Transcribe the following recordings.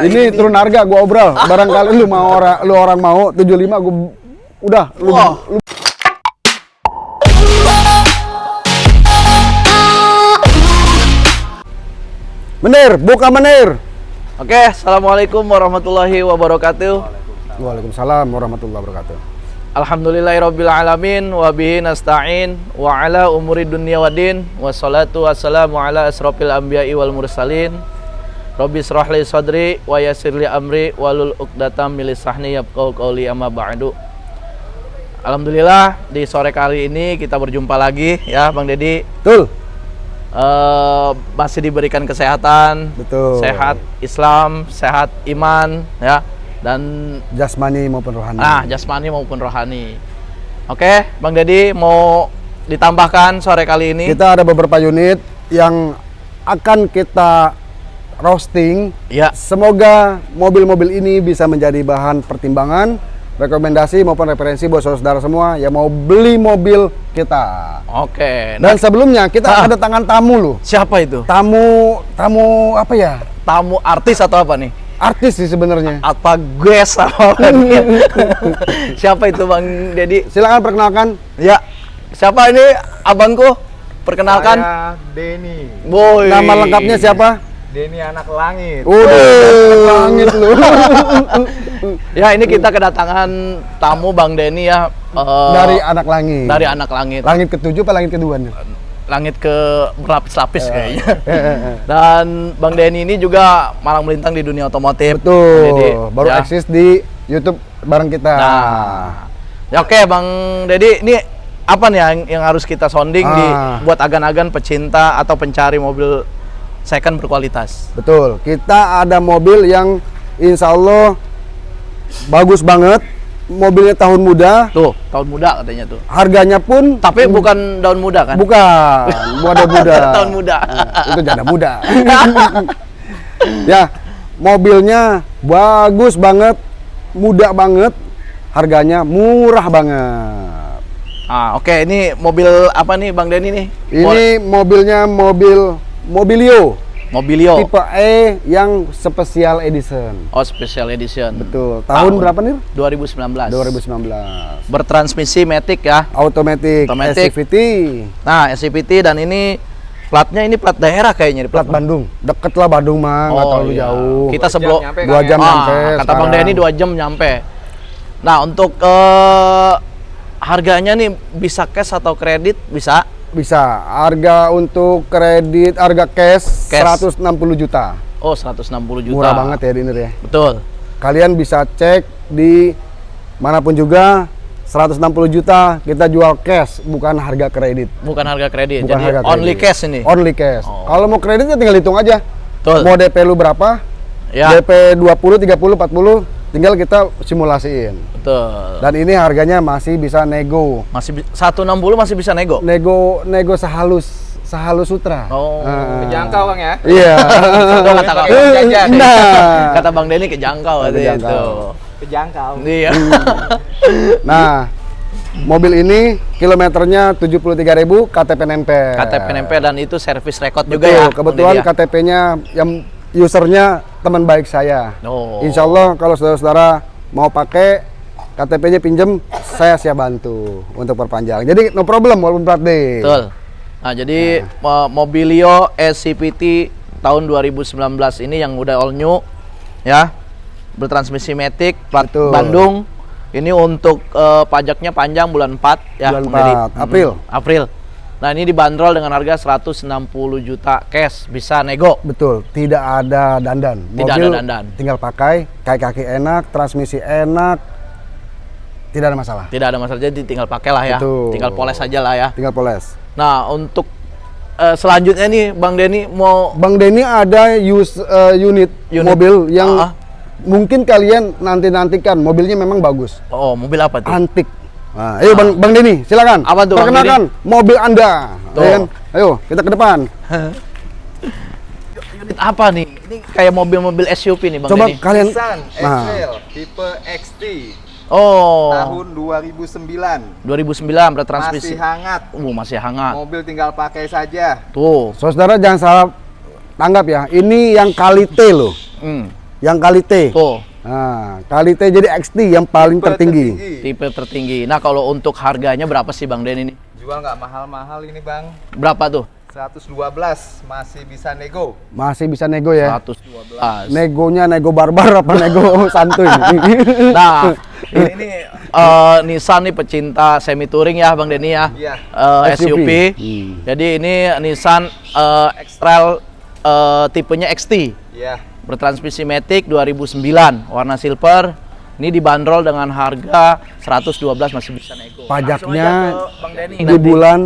ini, turun harga gua obrol. Barangkali lu mau orang lu orang mau 75 gua udah lu, Wah. lu Menir, buka menir. Oke, assalamualaikum warahmatullahi wabarakatuh. Waalaikumsalam warahmatullahi wabarakatuh. Alhamdulillahirabbil alamin wa bihi nasta'in wa ala umuri dunya waddin wassalatu wassalamu ala asrofil anbiya'i wal mursalin. Rabbi israh li sadri wa yassir li amri walul uqdatam min lisani yafqahu qawli amma ba'du. Alhamdulillah di sore kali ini kita berjumpa lagi ya Bang Dedi. Betul. Eh, masih diberikan kesehatan, Betul. sehat Islam, sehat iman ya dan Jasmani maupun rohani. Nah, jasmani maupun rohani. Oke, Bang Dedi mau ditambahkan sore kali ini. Kita ada beberapa unit yang akan kita roasting. Ya, Semoga mobil-mobil ini bisa menjadi bahan pertimbangan, rekomendasi maupun referensi buat saudara semua yang mau beli mobil kita. oke. Nah, Dan sebelumnya kita Ah. ada tangan tamu loh. siapa itu? Tamu tamu apa ya? Tamu artis atau apa nih? Artis sih sebenarnya. Apa guest apa siapa itu Bang Dedi? Silakan perkenalkan. Ya, siapa ini abangku? Perkenalkan. Saya Denny. Boy. Nama lengkapnya siapa? Denny anak langit. Udah langit lu. Ya, ini kita kedatangan tamu Bang Denny ya. eh, Dari anak langit. dari anak langit. Langit ketujuh apa langit kedua nih? Langit ke berlapis-lapis kayaknya. Eh, eh. Dan Bang Denny ini juga malang melintang di dunia otomotif. Betul. Jadi, Baru ya. eksis di YouTube bareng kita. Nah, ya oke Bang Dedi, ini apa nih yang, yang harus kita sounding di Ah. buat agan-agan pecinta atau pencari mobil second berkualitas? Betul. Kita ada mobil yang insya Allah bagus banget. Mobilnya tahun muda. Tuh, tahun muda katanya tuh. Harganya pun Tapi bukan daun muda kan? bukan muda muda. Tahun muda. itu janda muda. ya, mobilnya bagus banget, muda banget, harganya murah banget. Ah, oke, ini mobil apa nih Bang Denny nih? Ini mobilnya mobil Mobilio Mobilio. tipe E yang special edition. Oh, special edition. Betul. Tahun berapa nih? 2019. 2019. Bertransmisi matic ya. Automatic, Automatic. SCVT, Nah, SCVT dan ini platnya ini plat daerah kayaknya di plat Bandung. Deket lah Bandung mah, nggak terlalu iya. jauh. Kita Dua sebelum jam nyampe, Dua Kang, jam ya? Ah, nyampe kata Bang sekarang. Denny dua jam nyampe. Nah untuk eh, harganya nih bisa cash atau kredit bisa? Bisa. Harga untuk kredit, harga cash, Cash. 160 juta. Oh 160 juta. Murah banget ya Dinner ya. Betul. Kalian bisa cek di mana pun juga 160 juta kita jual cash bukan harga kredit. Bukan harga kredit. Bukan Jadi harga only kredit. cash ini. Only cash. Oh. Kalau mau kredit ya tinggal hitung aja. Betul. Mau DP lu berapa? Ya. DP 20, 30, 40 tinggal kita simulasiin. Betul. Dan ini harganya masih bisa nego. Masih bi- 160 masih bisa nego. Nego nego sehalus sehalus sutra. Oh. Ah. Kejangkau Bang ya. Iya. Itu kata Bang jajan. nah. Kata Bang Denny kejangkau katanya itu. Kejangkau. Kejangkau. Iya. Nah, mobil ini kilometernya 73.000 KTP nempel. KTP nempel dan itu service record juga ya. Kebetulan ya? KTP-nya yang usernya teman baik saya. Oh. Insya Allah kalau saudara-saudara mau pakai KTP-nya pinjem, saya siap bantu untuk perpanjang. Jadi no problem walaupun plat D. Betul. Nah, jadi mo- Mobilio SCPT tahun 2019 ini yang udah all new ya. Bertransmisi matic plat Betul. Bandung. Ini untuk eh, pajaknya panjang bulan 4 ya, Bulan Bang Dedi. 4, April. Mm, April. Nah, ini dibanderol dengan harga 160 juta cash, bisa nego. Betul, tidak ada dandan. Tidak ada dandan. tinggal pakai, kaki-kaki enak, transmisi enak, tidak ada masalah. Tidak ada masalah, jadi tinggal pakai lah ya. Betul. Tinggal poles aja lah ya. Tinggal poles. Nah, untuk eh, selanjutnya nih Bang Denny mau Bang Denny ada use uh, unit, Unit. mobil yang Ah, ah. mungkin kalian nanti-nantikan. Mobilnya memang bagus. oh, mobil apa tuh? antik. Nah, ayo Bang, Bang Denny, silakan. Apa tuh, Bang Perkenalkan mobil Anda. Tuh. Ya kan? Ayo, kita ke depan. Unit apa nih? Ini kayak mobil-mobil SUV nih Bang Coba Denny. kalian Nissan Nah. X-Trail tipe XT Oh. tahun 2009. 2009 bertransmisi. Masih hangat. Uh, masih hangat. Mobil tinggal pakai saja. Tuh. Saudara jangan salah tanggap ya. Ini yang kali T loh. Hmm. yang kali T. Tuh, Nah, kali T jadi XT yang paling Tipe tertinggi. tipe tertinggi. Nah, kalau untuk harganya berapa sih Bang Den ini? Jual nggak mahal-mahal ini bang. Berapa tuh? 112 masih bisa nego. Masih bisa nego ya. 112. Negonya nego barbar apa nego santuy? Nah, ini, ini eh, Nissan nih pecinta semi touring ya Bang Denny ya. Iya. Eh, SUV. SUV. Hmm. Jadi ini Nissan eh, X-Trail eh, tipenya XT. Iya. Bertransmisi Matic 2009, warna silver. Ini dibanderol dengan harga 112 masih bisa nego. Pajaknya Denny di nanti. bulan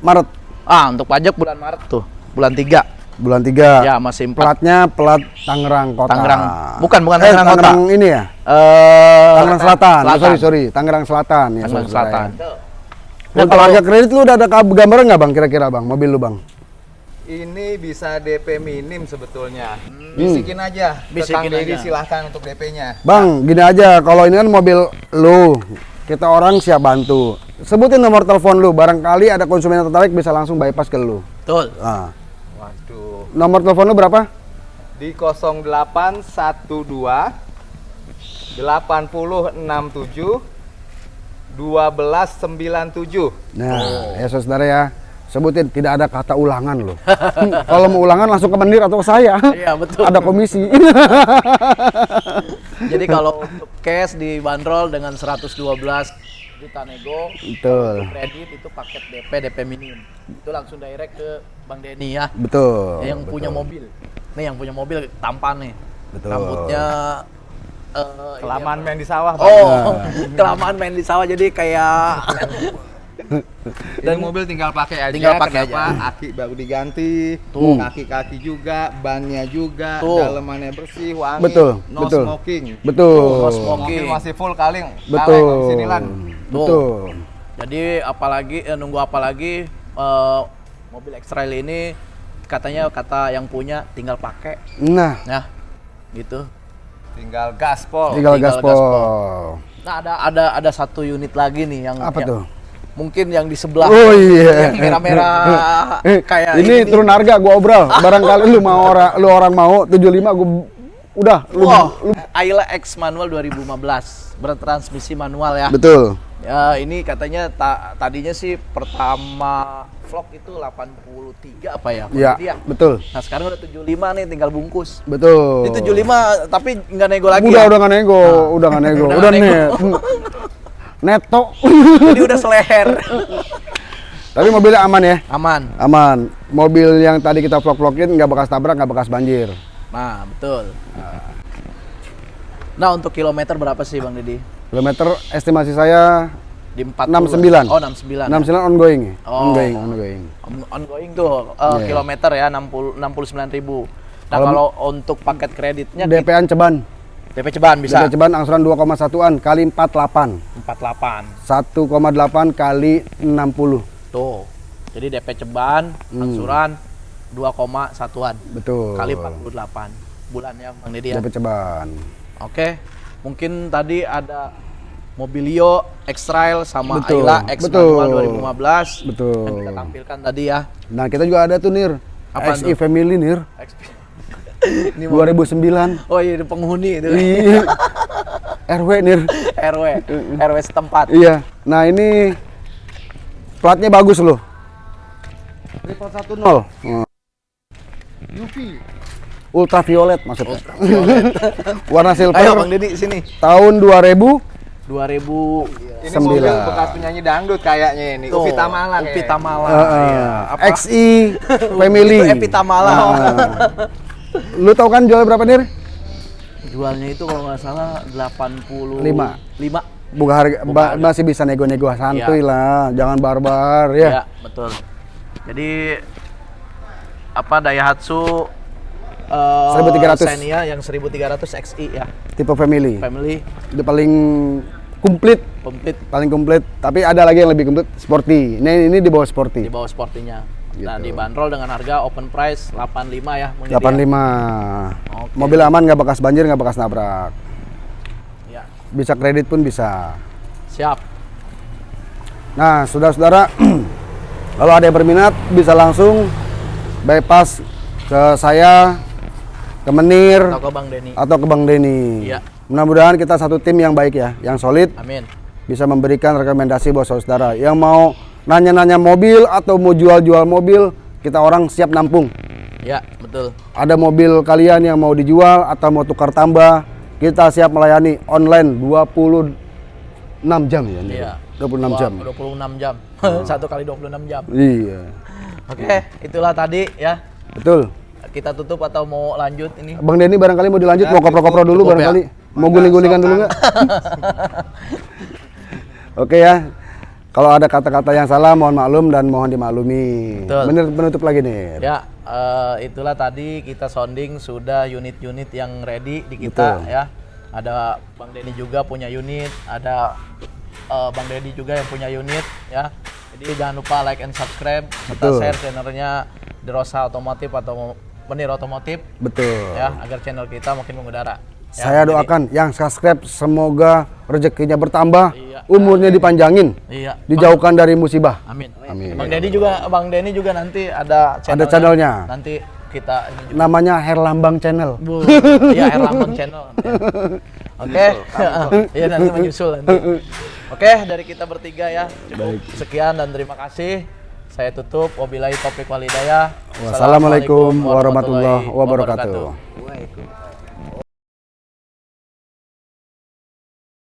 Maret, Ah, untuk pajak bulan Maret tuh. Bulan 3. bulan 3. Ya, masih empat. Platnya plat Tangerang Kota. Tangerang. Bukan, bukan eh, Tangerang Kota. Tangerang ini ya? Eh, Tangerang Selatan. Oh, Selatan. sorry, sorry. Tangerang Selatan ya. Tangerang Selatan. ya. Nah, kalau- harga kredit lu udah ada gambaran nggak bang kira-kira bang mobil lu bang? Ini bisa DP minim sebetulnya. Bisikin aja. ke Bisikin Kang Deddy silahkan untuk DP-nya. Bang, gini aja. Kalau ini kan mobil lu, kita orang siap bantu. Sebutin nomor telepon lu. Barangkali ada konsumen yang tertarik bisa langsung bypass ke lu. Betul. Ah. Waduh. Nomor telepon lu berapa? Di 0812 8067 1297. Nah, ya saudara ya. Sebutin tidak ada kata ulangan loh. Kalau mau ulangan langsung ke Mendir atau ke saya. Iya, betul. Ada komisi. Jadi kalau untuk cash dibanderol dengan 112 juta nego, Betul. kredit itu paket DP DP minim. Itu langsung direct ke Bang Denny ya. Betul. yang betul. punya mobil. Nih yang punya mobil tampan nih. Betul. Rambutnya eh, Kelamaan main di sawah? Bang. Oh, kelamaan main di sawah jadi kayak Dan mobil tinggal pakai aja. Tinggal pakai Kenapa? Aki baru diganti, Tuh. kaki-kaki juga, bannya juga, Tuh. dalemannya bersih, wangi, Betul, no betul. smoking. Betul. No smoking. Masih full kaling. Betul. Sini lan. Betul. Jadi apalagi eh, nunggu apalagi eh, mobil X-Trail ini katanya kata yang punya tinggal pakai Nah, ya gitu. Tinggal gaspol. tinggal, tinggal gaspol. gaspol. Nah ada ada ada satu unit lagi nih yang Apa yang- tuh? Mungkin yang di sebelah Oh iya. yang merah-merah Eh, kayak ini, turun harga gua obral. Barangkali lu mau orang lu orang mau 75 gua udah lu, Wow, lu Ayla X manual 2015 bertransmisi manual ya. betul. Ya ini katanya ta- tadinya sih pertama vlog itu 83 apa ya? Iya, ya. betul. Nah sekarang udah 75 nih tinggal bungkus. Betul. Di 75 tapi nggak nego lagi udah ya. udah nggak nego, udah nggak nego, Udah udah, nggak net. Neto. Jadi udah seleher. Tapi mobilnya aman ya. Aman. Aman. Mobil yang tadi kita vlog-vlogin nggak bekas tabrak, nggak bekas banjir. Nah betul. Nah untuk kilometer berapa sih Bang Deddy? Kilometer estimasi saya Di 40. 69. Oh 69. 69 ongoing. ya? Oh. Ongoing, ongoing. On- ongoing tuh uh, Iya. kilometer ya 60 69 ribu. Nah Kalau- kalau untuk paket kreditnya DP-an ceban. DP ceban bisa DP ceban angsuran 2,1-an kali 48. 48 1,8 kali 60. tuh. Jadi DP ceban Hmm. angsuran 2,1an Betul. kali 48 bulannya Bang Deddy ya. DP ceban. Oke. Mungkin tadi ada Mobilio X-Trail sama Betul, Ayla X betul. Manual 2015 Betul. yang kita tampilkan tadi ya. Nah, kita juga ada tuh Nir. Apaan XI tuh? Family Nir. XP. Ini mau- 2009. Oh iya penghuni itu. Iya. RW Nir. RW, RW setempat. Iya. Nah, ini platnya bagus loh. 410. Hmm. UV. Ultraviolet maksudnya. Warna silver. Ayo Bang Deddy sini. Tahun 2000 2000 Ini Sembilan. mobil bekas penyanyi dangdut kayaknya ini. Tuh, Upi Tamala Upi. Tamala. uh, iya. Apa? XI Family. Itu Epi Tamala. Nah. Lu tahu kan jual berapa Nir? Jualnya itu kalau nggak salah 85. Lima. 5. Buka harga ba- masih bisa nego-nego santuy Iya. lah, jangan barbar ya. Ya, betul. Jadi apa Daihatsu eh, 1300. Xenia yang 1300 XI ya. Tipe family. Family Itu paling komplit, komplit paling komplit. Tapi ada lagi yang lebih komplit, sporty. Ini ini di bawah di sporty. bawah sportinya. Nah, Gitu. dibanderol dengan harga open price 85 ya. Bang Deddy ya? 85. Oke. Mobil aman nggak bekas banjir, nggak bekas nabrak. Ya, Bisa kredit pun bisa. siap. Nah, saudara-saudara, kalau ada yang berminat bisa langsung bypass ke saya ke Menir atau ke Bang Denny. atau ke Bang Denny. Iya. Mudah-mudahan kita satu tim yang baik ya, yang solid, Amin. bisa memberikan rekomendasi buat saudara yang mau nanya-nanya mobil atau mau jual-jual mobil, kita orang siap nampung. Ya, betul. Ada mobil kalian yang mau dijual atau mau tukar tambah, kita siap melayani online 26 jam ya. Iya. 26 jam. Wah, 26 jam. Satu kali 26 jam. Iya. Oke, itulah tadi ya. Betul. Kita tutup atau mau lanjut ini? Bang Denny barangkali mau dilanjut, mau kopro-kopro dulu cukup ya. barangkali. Mau guling-gulingan dulu nggak? Oke ya. Kalau ada kata-kata yang salah mohon maklum dan mohon dimaklumi. Betul. Bener penutup lagi nih. Ya, eh, itulah tadi kita sounding sudah unit-unit yang ready di kita Betul. ya. Ada Bang Denny juga punya unit, ada eh, Bang Deddy juga yang punya unit ya. Jadi jangan lupa like and subscribe serta Betul. share channelnya Derosa Otomotif atau Menir Otomotif Betul. ya agar channel kita makin mengudara. Ya, Saya Bang doakan yang subscribe semoga rezekinya bertambah, Iya. umurnya dipanjangin, Iya. dijauhkan dari musibah. Amin. Amin. Bang Denny juga Bang Denny juga nanti ada channelnya. channelnya. Nanti kita ini juga. Namanya Herlambang Channel. Bu, iya Erlambang Channel. Ya. Oke, iya nanti menyusul nanti. Oke, dari kita bertiga ya cukup sekian dan terima kasih. Saya tutup. Wabillahi taufiq walhidayah. Wassalamualaikum warahmatullahi wabarakatuh. Waalaikumsalam.